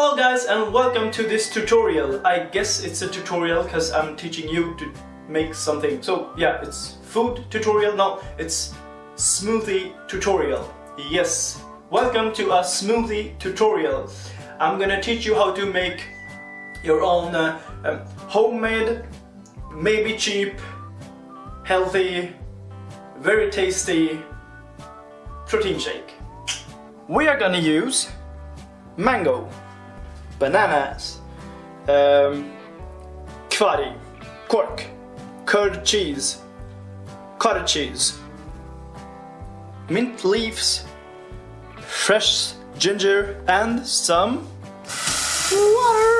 Hello guys and welcome to this tutorial. I guess it's a tutorial because I'm teaching you to make something. So yeah, it's food tutorial. No, it's smoothie tutorial. Yes, welcome to a smoothie tutorial. I'm gonna teach you how to make your own uh, um, homemade, maybe cheap, healthy, very tasty protein shake. We are gonna use mango, bananas, um, quark, curd cheese, cottage cheese, mint leaves, fresh ginger and some water.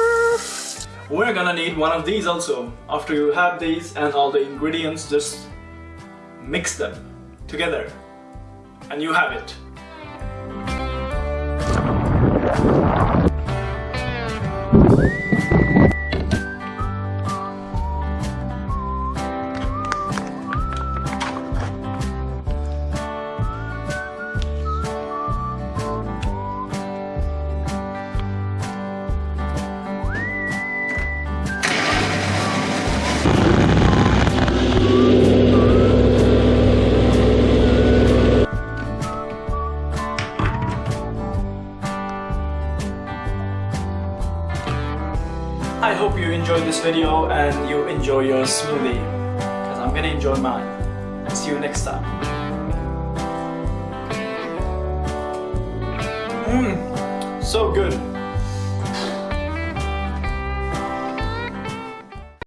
We're gonna need one of these also. After you have these and all the ingredients, just mix them together. And you have it. I hope you enjoyed this video and you enjoy your smoothie because I'm gonna enjoy mine and see you next time. Mmm, so good.